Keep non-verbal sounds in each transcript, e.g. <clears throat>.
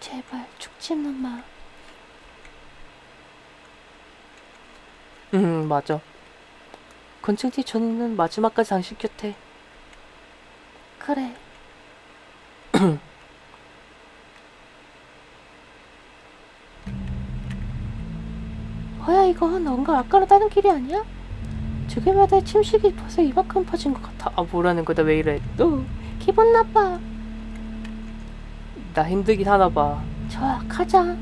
제발 죽지는 마. 음 맞아 건증티 전이는 마지막까지 당신 곁에 그래. 뭐야 이거 뭔가 아까로 다른 길이 아니야? 죽음마다 침식이 벌써 이만큼 퍼진 것 같아. 아 뭐라는 거다 왜 이래 너 기분 나빠. 나 힘들긴 하나 봐 좋아 가자.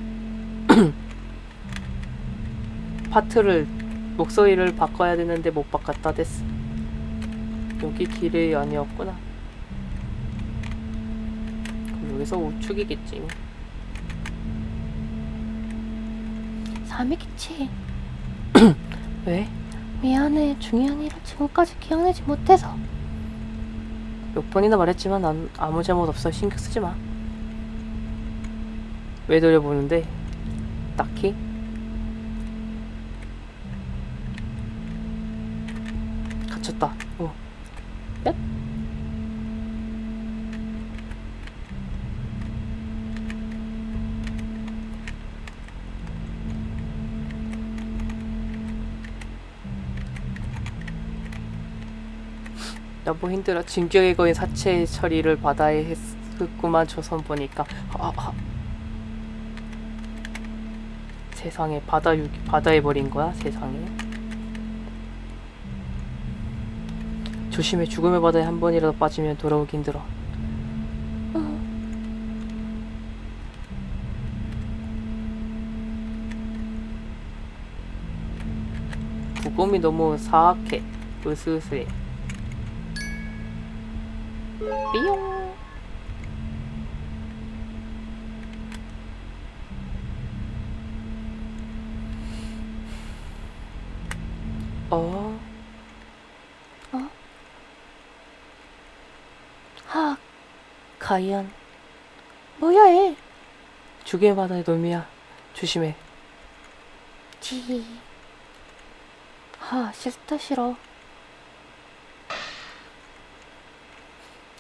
<clears throat> 파트를 목소리를 바꿔야 되는데 못 바꿨다 됐어 여기 길이 아니었구나 그럼 여기서 우측이겠지 사미키치 왜? 미안해 중요한 일을 지금까지 기억내지 못해서 몇 번이나 말했지만 난 아무 잘못 없어 신경 쓰지 마. 왜 돌려보는데? 딱히? 너무 힘들어. 진격의 거인 사체 처리를 바다에 했구만 조선 보니까. 아, 아. 세상에 바다 유 바다에 버린 거야 세상에. 조심해 죽음의 바다에 한 번이라도 빠지면 돌아오기 힘들어. 부검이 너무 사악해. 으스스해. 삐용. 어, 하 가이안. 뭐야 얘 죽음의 바다의 놈이야. 조심해. 지. 하 싫다 싫어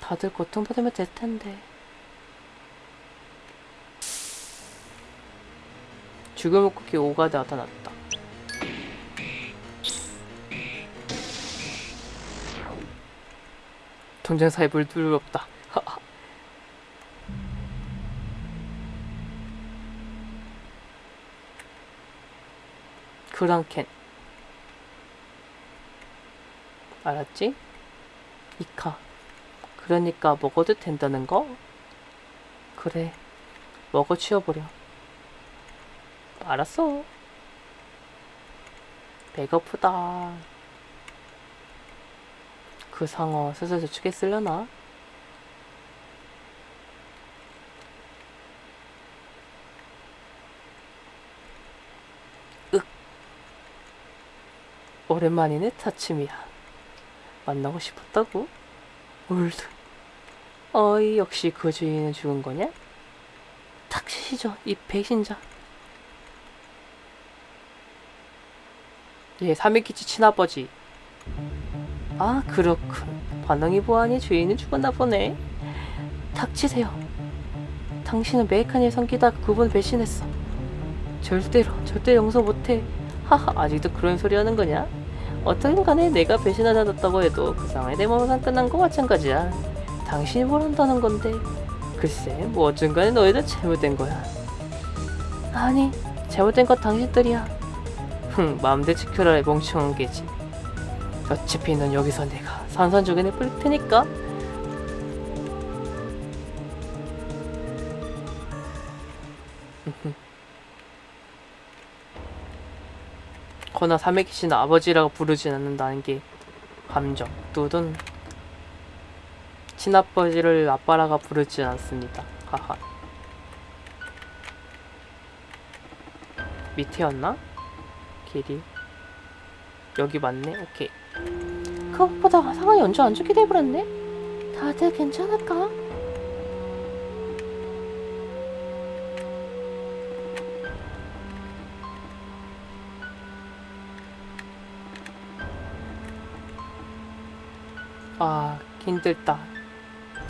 다들 고통받으면 될 텐데. 쿠키 5가 나타났다. 동전사에 물들 없다. 그랑켄. 알았지? 이카. 그러니까 먹어도 된다는 거? 그래. 먹어 치워버려. 알았어. 배고프다. 그 상어 슬슬 저축에 쓰려나? 윽. 오랜만이네, 타츠미야. 만나고 싶었다고? 올드. 어이, 역시 그 주인은 죽은 거냐? 닥치시죠, 이 배신자. 얘 사미키치 친아버지. 아, 그렇군. 반응이 보아하니 주인은 죽었나 보네. 닥치세요. 당신은 메이카니를 섬기다 그분 배신했어. 절대로, 절대 용서 못해. 하하, 아직도 그런 소리 하는 거냐? 어떻든 간에 내가 배신하지 않았다고 해도 그내 몸은 끝난 거 마찬가지야. 당신이 뭘 한다는 건데. 글쎄, 뭐 어쩐간에 너희들 잘못된 거야. 아니, 잘못된 건 당신들이야. 흥, 마음대로 지켜라, 멍청한 개지. 어차피 넌 여기서 내가 산산조각내 뿌릴 테니까. 거나 사메키씨는 아버지라고 부르진 않는다는 게 감정. 뚜둔 친 아버지를 아빠라가 부르지 않습니다. 하하. 밑에였나? 길이. 여기 맞네? 오케이. 그것보다 상황이 언제 안 좋게 돼버렸네? 다들 괜찮을까? 아 힘들다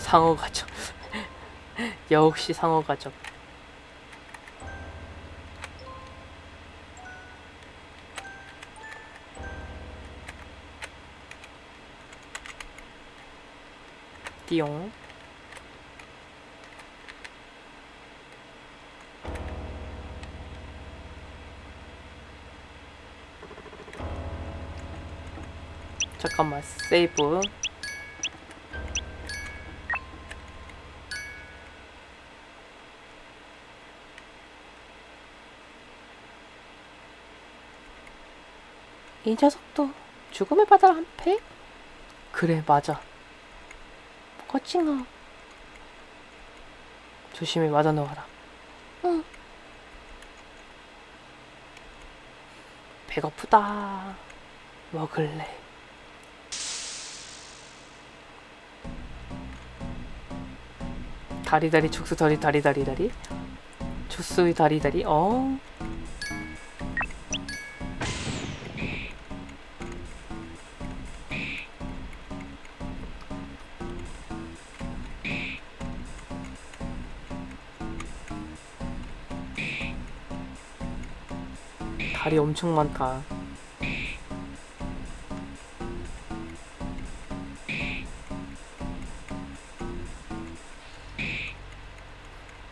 상어 가족. <laughs> 역시 상어 가족. 띠용. 잠깐만 세이브 이 녀석도 죽음의 바다를 한 패? 그래 맞아. 거칭아. 조심히 맞아 넣어라. 응. 배고프다. 먹을래. 다리다리 죽수 다리 다리 다리 다리. 주스의 다리 다리. 어 다리 엄청 많다.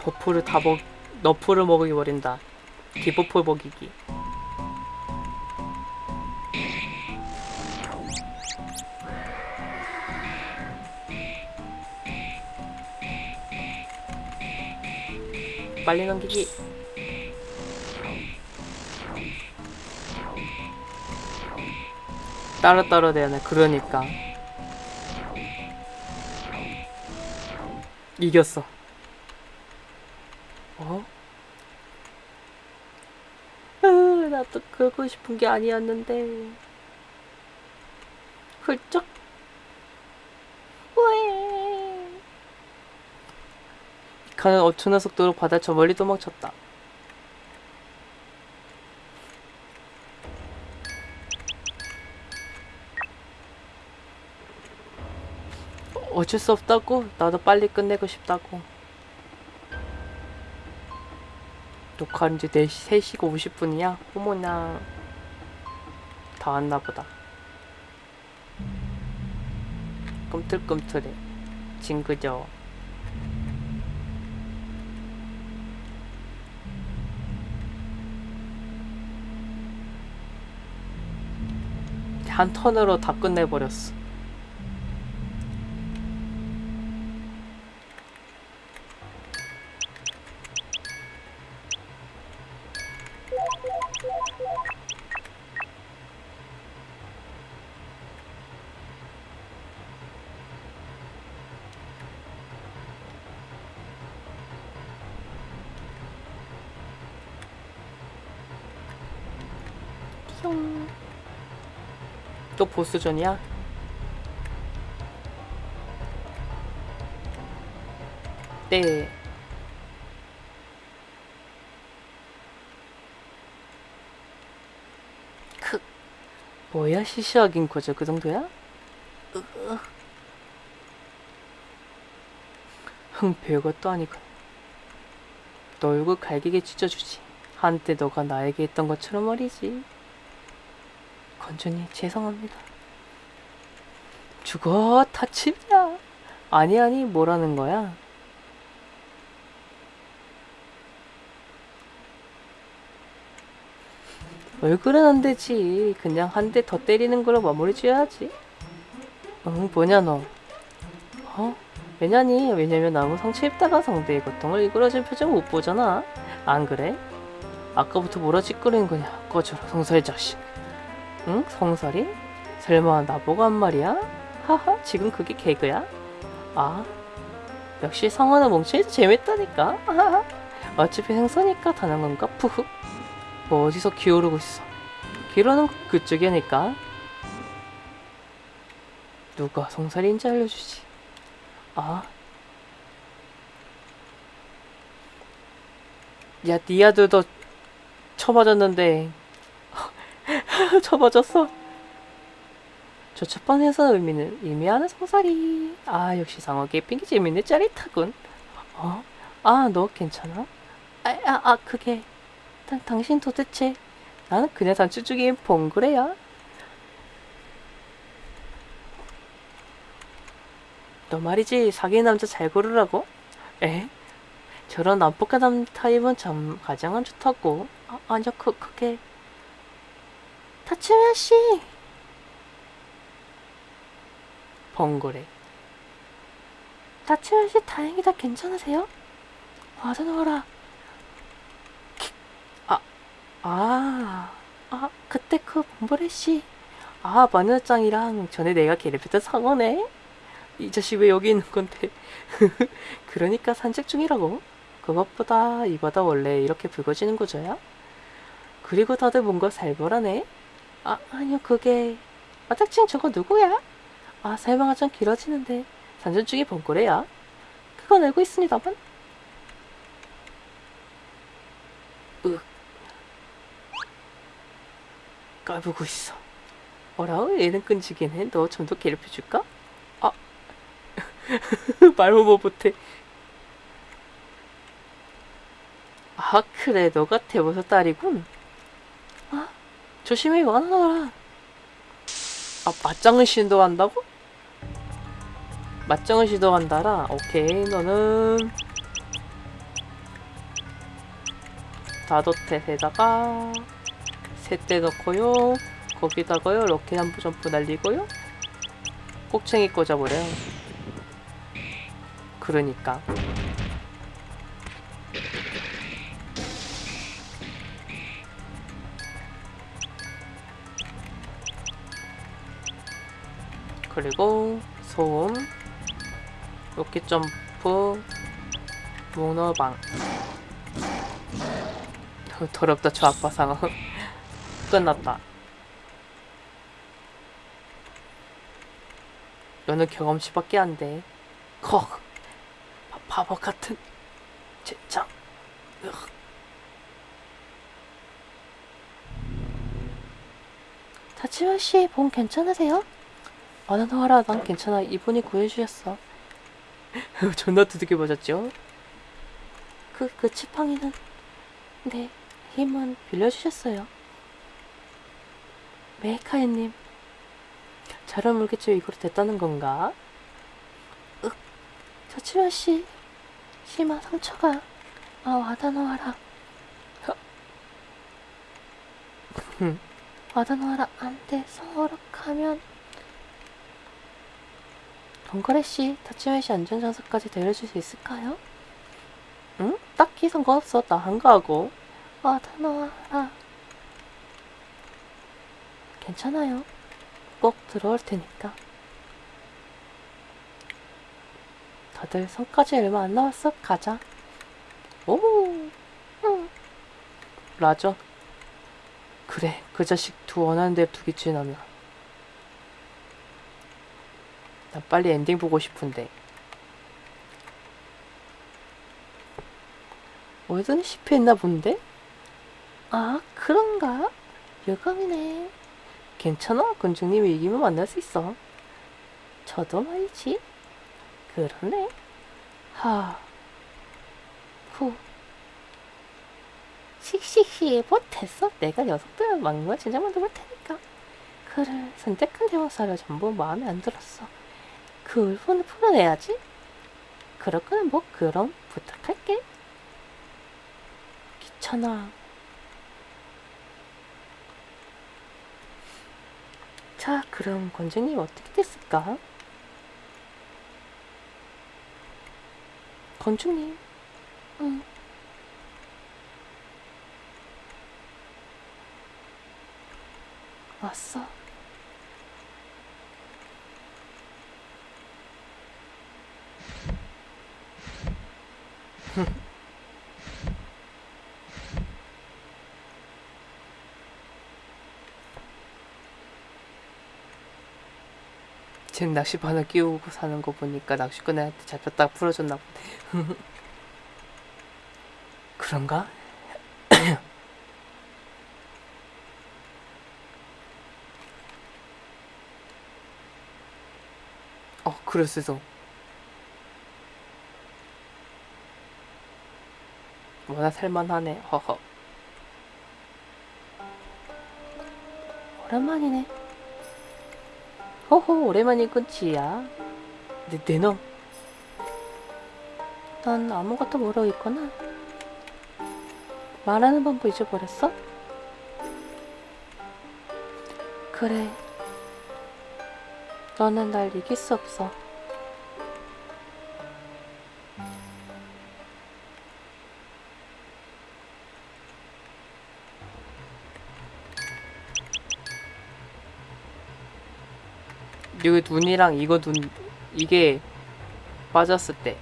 버프를 다 먹, 너프를 먹이 버린다. 디버프 먹이기. 빨리 넘기기. 따로 따로 되네. 그러니까 이겼어. 어? 으, 나도 그러고 싶은 게 아니었는데. 훌쩍. 왜? 이카는 어촌한 속도로 바다 저 멀리 도망쳤다. 어쩔 수 없다고? 나도 빨리 끝내고 싶다고. 녹화한 지 4시, 3시가 50분이야? 어머나. 다 왔나 보다. 꿈틀꿈틀해. 징그죠. 한 턴으로 다 끝내버렸어. 또 보스전이야? 네. 크. 뭐야 시시하긴 거죠 그 정도야? 으. 흥 별것도 아니고 너 얼굴 갈기게 찢어주지 한때 너가 나에게 했던 것처럼 말이지 건준이 죄송합니다. 죽어 다칩이야. 아니 아니 뭐라는 거야? 얼굴은 안 되지. 그냥 한 대 더 때리는 걸로 마무리 지어야지. 응 뭐냐 너? 어? 왜냐니? 왜냐면 아무 상처 입다가 상대의 고통을 이끌어준 표정 못 보잖아. 안 그래? 아까부터 뭐라 짓거리는 거냐? 꺼져라 성살 자식. 응? 성설이? 설마 나보고 한 말이야? 하하, 지금 그게 개그야? 아, 역시 성화는 멍청이 재밌다니까? 어차피 행사니까 다는 건가? 푸흐. 뭐 어디서 기어오르고 있어. 기어오르는 건 그쪽이니까. 누가 성설인지 알려주지. 아. 야, 니아들도 쳐맞았는데 <laughs> 쳐맞았어. 저첫 번에서 의미는 의미하는 송사리. 아 역시 상어계 핑계 재밌네 짜릿하군. 어? 아 너 괜찮아? 아, 아, 아 그게 당, 당신 도대체 나는 그냥 단추 중인 봉구래야. 너 말이지 사귀는 남자 잘 고르라고? 에? 저런 남복한 타입은 참 가장 안 좋다고. 아, 아니요 그 그게 타츠야 씨. 번거래. 타츠야 씨 다행이다 괜찮으세요? 와드너라. 아, 아, 아 그때 그 번거래 씨. 아 마녀짱이랑 전에 내가 괴롭혔던 상어네. 이 자식 왜 여기 있는 건데? <laughs> 그러니까 산책 중이라고. 그것보다 이 바다 원래 이렇게 붉어지는 구조야? 그리고 다들 뭔가 살벌하네. 아 아니요 그게 아 딱칭 저거 누구야? 아 설명가 좀 길어지는데 산전 중에 번거래야. 그건 알고 있습니다만. 으 까부고 있어. 어라 얘는 끈질긴 해. 너좀 더 괴롭혀줄까? 아 <laughs> 말도 못해. 아 그래 너가 대보서 딸이군. 아 조심히 와너라. 아 맞짱을 시도한다고? 맞짱을 시도한다라. 오케이 너는 다도텟에다가 셋대 넣고요. 거기다가요 로켓 한부 점프 날리고요. 꼭챙이 꽂아버려요. 그러니까. 그리고 소음, 로켓 점프, 문어방. 더- 더럽다 저 아빠 상어. <laughs> 끝났다. 너는 경험치밖에 안 돼. 컥. 바- 바보 같은 젠장. 다치마 씨, 몸 괜찮으세요? 하라 난 괜찮아 이분이 구해주셨어 <laughs> 존나 두둑이 맞았죠 그, 그 지팡이는 네, 힘은 빌려주셨어요. 메이카이님 잘 모르겠죠 이거로 됐다는 건가 다치마 씨, 심한 상처가 아 와다노하라. 흠. 와다노하라 안돼 성어락하면 번거래 씨, 다치마 씨 안전장소까지 데려줄 수 있을까요? 응? 딱히 상관없어 나 한가하고 와다노하라. 괜찮아요. 꼭 들어올 테니까. 다들 성까지 얼마 안 남았어 가자 오 응. 라저 그래 그 자식 두 원하는 대로 두겠지 나는 나 빨리 엔딩 보고 싶은데 어디든 실패했나 본데? 아 그런가? 유감이네. 괜찮아 군중님이 이기면 만날 수 있어 저도 말이지. 그러네 하 후. 씩씩시 못했어. 내가 녀석들 막말 진짜 만들어 볼 테니까. 그를 선택한 대명사를 전부 마음에 안 들었어. 그 울분을 풀어내야지. 그럴 거면 뭐 그럼 부탁할게. 귀찮아. 자 그럼 권주님 어떻게 됐을까? 건중님. 응. 왔어. <laughs> 쟤는 낚시 바늘 끼우고 사는 거 보니까 낚시꾼한테 잡혔다가 풀어줬나 보네. <laughs> 그런가? <coughs> 어, 그랬어. 뭐나 살만하네. 허허. 오랜만이네. 호호, 오랜만이군, 지야. 내, 내 놈. 넌 아무것도 모르고 있구나. 말하는 법도 잊어버렸어? 그래. 너는 날 이길 수 없어. 여기 눈이랑 이거 눈, 이게 빠졌을 때.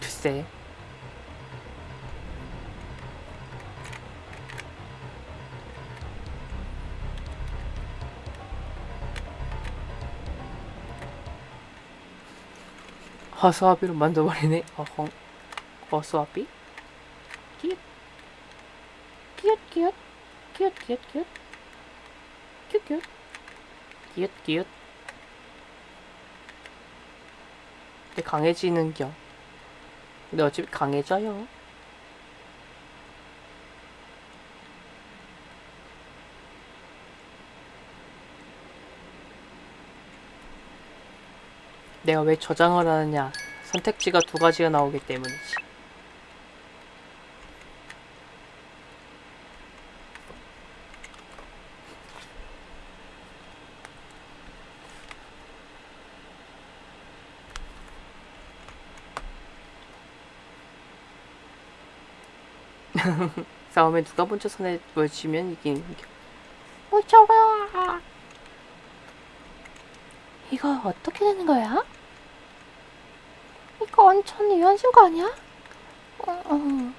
글쎄. 허수아비로 만져버리네. 어헝. 허수아비? 끼웃 끼웃 끼웃 끼웃 끼웃 끼웃 끼웃 기웃 기웃 근데 강해지는 겨. 근데 어차피 강해져요. 내가 왜 저장을 하느냐. 선택지가 두 가지가 나오기 때문이지 싸움에 누가 먼저 손에 뭘 쥐면 이기는 겨 무서워. 이거 어떻게 되는 거야? 이거 완전 유한신 거 아니야? 어, 어.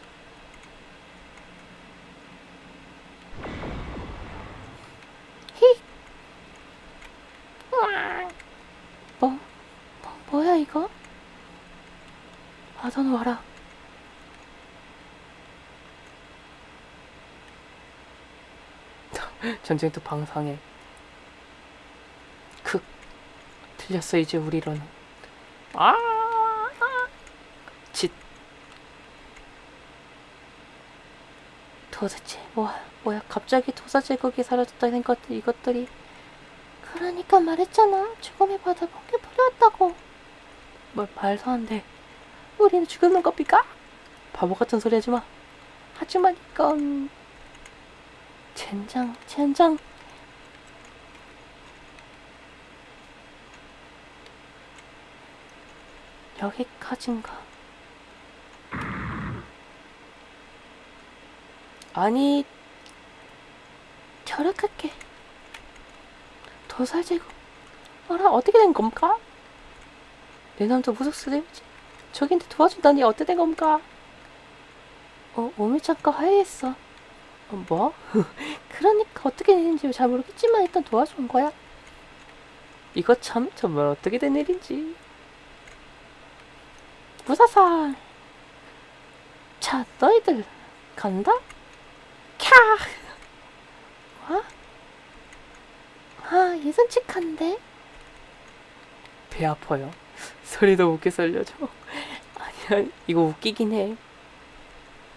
히. 으악. 뭐, 뭐, 뭐야 이거? 아던 와라. 전쟁터 방상에 크 틀렸어 이제 우리로는. 아 짓. 도대체 뭐, 뭐야 갑자기 도사 제국이 사라졌다는 것들 이것들이. 그러니까 말했잖아. 죽음의 바다 번개 뿌렸다고. 뭘 말도 안돼 우리는 죽는 겁니까? 바보 같은 소리 하지마. 하지만 이건 젠장 젠장 여기까진가 아니 결핵할게 도살 제국 어라 어떻게 된 겁니까? 내 남자 무속수대지 저긴데 도와준다니 어떻게 된 겁니까? 어 오미짱과 화해했어 어, 뭐? <laughs> 그러니까 어떻게 됐는지 잘 모르겠지만 일단 도와준 거야. 이거 참 정말 어떻게 된 일인지. 무사살. 자 너희들 간다? 캬! 와? 아 예선칙한데? 배 아파요. 소리도 웃게 살려줘. <laughs> 아니 아니 이거 웃기긴 해.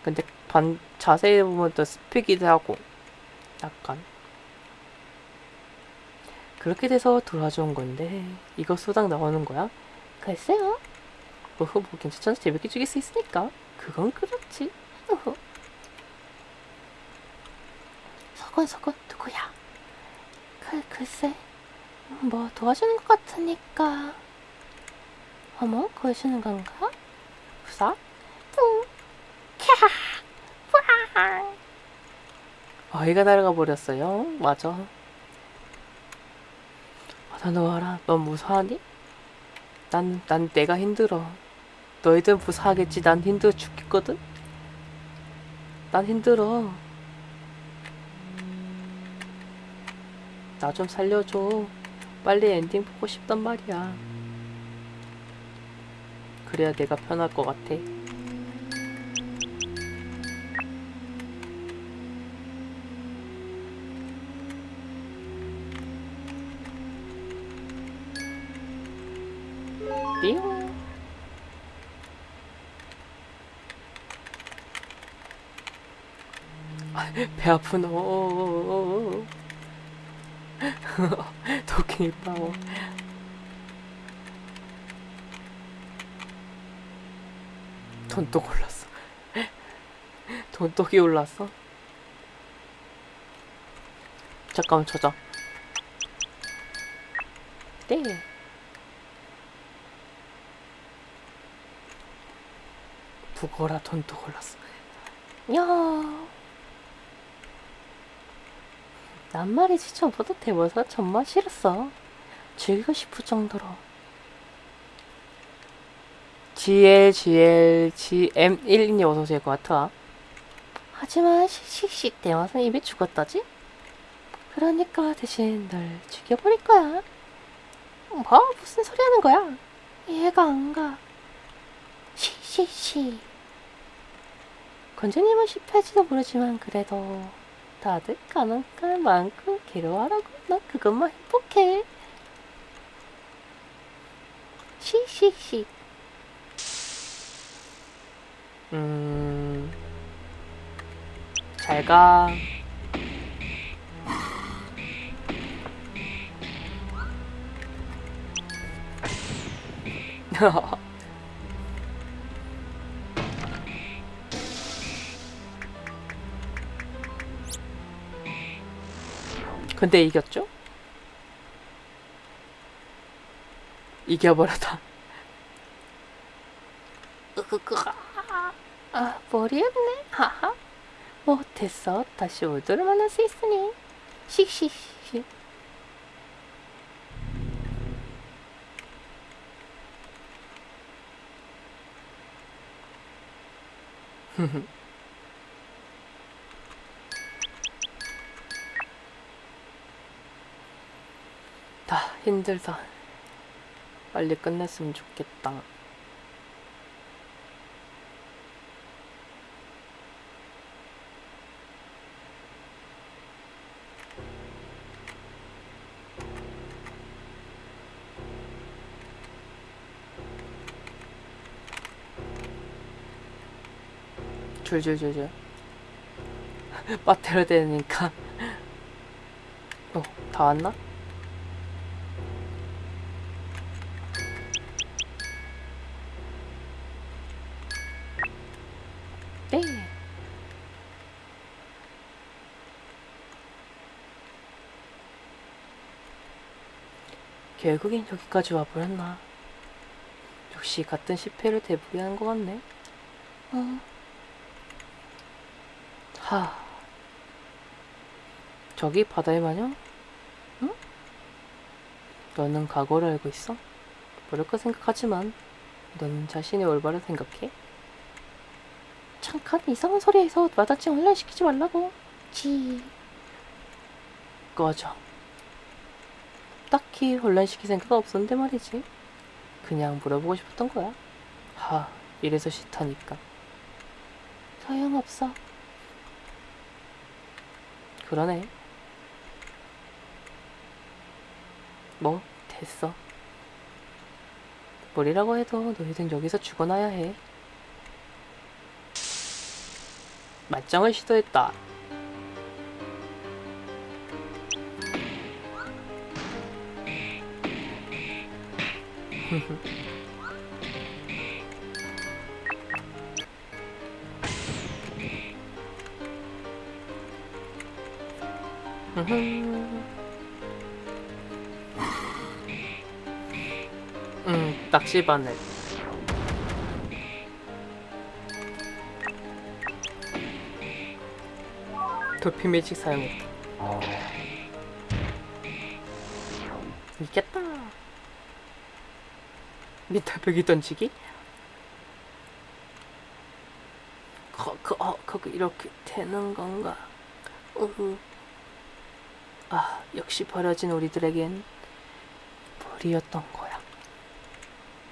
근데 반 자세히 보면 또 스피기도 하고 약간 그렇게 돼서 돌아준 건데 이거 수당 나오는 거야? 글쎄요 어허 뭐 괜찮잖아 재밌게 죽일 수 있으니까 그건 그렇지 어허. 서건 서건 누구야 글, 글쎄 뭐 도와주는 것 같으니까 어머 구해주는 건가? 부사? 뿡 캬 뿌앙 아이가 날아가 버렸어요? 맞아. 아, 나 놓아라. 넌 무사하니? 난, 난 내가 힘들어. 너희들은 무사하겠지. 난 힘들어 죽겠거든? 난 힘들어. 나 좀 살려줘. 빨리 엔딩 보고 싶단 말이야. 그래야 내가 편할 것 같아 배 아프노. <laughs> 도끼 빠워. 돈독 올랐어. 돈독이 올랐어. 잠깐만 저장. 네. 북어라 돈독 올랐어. 야. 난 말이지 전보다 대모사 정말 싫었어. 즐기고 싶을 정도로. GL GL GM1님 어서 오실 것 같아. 하지만 씩씩씩 대모사는 이미 죽었다지? 그러니까 대신 널 죽여버릴 거야. 뭐 무슨 소리 하는 거야? 이해가 안 가. 시시시. 건주님은 실패할지도 모르지만 그래도 다들 가능한 만큼 괴로워하라고 난 그것만 행복해. 시시시. 음. 잘 가. <laughs> 근데 이겼죠? 이겨버렸다. 아 머리 아프네. 하하. 못했어. 다시 올드를 만날 수 있으니. 씩씩씩. 다 <laughs> 힘들다. 빨리 끝냈으면 좋겠다. 줄줄줄줄. <laughs> 빠테려 되니까. <laughs> 어, 다 왔나? 결국엔 여기까지 와버렸나. 역시 같은 실패를 되풀이하는 것 같네. 어, 하. 저기 바다의 마녀? 응? 너는 각오를 알고 있어? 모를까 생각하지만 너는 자신의 올바른 생각해? 잠깐 이상한 소리에서 와다치 혼란시키지 말라고 지 꺼져. 딱히 혼란시킬 생각 없었는데 말이지. 그냥 물어보고 싶었던 거야. 하, 이래서 싫다니까. 소용없어 그러네. 뭐, 됐어. 뭐리라고 해도 너희들 여기서 죽어나야 해. 맞짱을 시도했다. 음, 낚시바늘. 도피 매직 사용했다. 이겼다. 밑에 벽이 던지기? 거, 그, 어, 그거 이렇게 되는 건가? 으흐. 아, 역시 버려진 우리들에겐 벌이었던 거야.